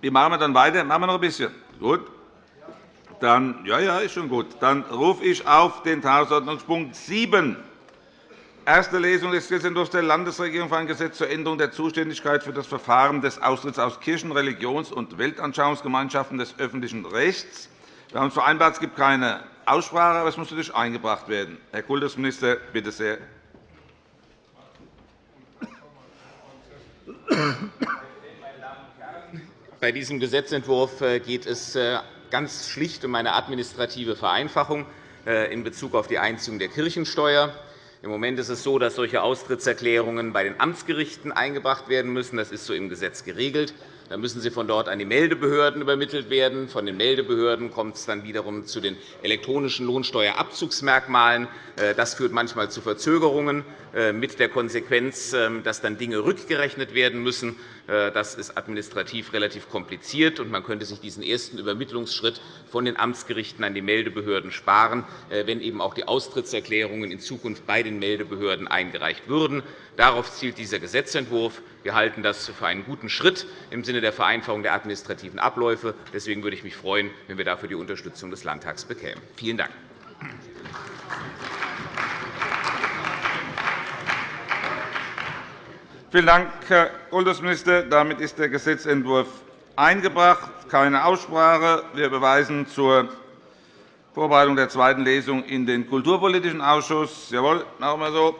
Wie machen wir dann weiter? Machen wir noch ein bisschen? Gut. Dann, ja, ja, ist schon gut. Dann rufe ich auf den Tagesordnungspunkt 7, erste Lesung des Gesetzentwurfs der Landesregierung für ein Gesetz zur Änderung der Zuständigkeit für das Verfahren des Austritts aus Kirchen-, Religions- und Weltanschauungsgemeinschaften des öffentlichen Rechts. Wir haben vereinbart, es gibt keine Aussprache, aber es muss natürlich eingebracht werden. Herr Kultusminister, bitte sehr. Bei diesem Gesetzentwurf äh, geht es äh, ganz schlicht um eine administrative Vereinfachung äh, in Bezug auf die Einziehung der Kirchensteuer. Im Moment ist es so, dass solche Austrittserklärungen bei den Amtsgerichten eingebracht werden müssen. Das ist so im Gesetz geregelt. Dann müssen sie von dort an die Meldebehörden übermittelt werden. Von den Meldebehörden kommt es dann wiederum zu den elektronischen Lohnsteuerabzugsmerkmalen. Äh, das führt manchmal zu Verzögerungen äh, mit der Konsequenz, ähm, dass dann Dinge rückgerechnet werden müssen. Äh, das ist administrativ relativ kompliziert, und man könnte sich diesen ersten Übermittlungsschritt von den Amtsgerichten an die Meldebehörden sparen, wenn eben auch die Austrittserklärungen in Zukunft bei den Meldebehörden eingereicht würden. Darauf zielt dieser Gesetzentwurf. Wir halten das für einen guten Schritt im Sinne der Vereinfachung der administrativen Abläufe. Deswegen würde ich mich freuen, wenn wir dafür die Unterstützung des Landtags bekämen. Vielen Dank. Vielen Dank, Herr Kultusminister. Damit ist der Gesetzentwurf eingebracht. Keine Aussprache. Wir überweisen zur Vorbereitung der zweiten Lesung in den Kulturpolitischen Ausschuss. Jawohl, machen wir so.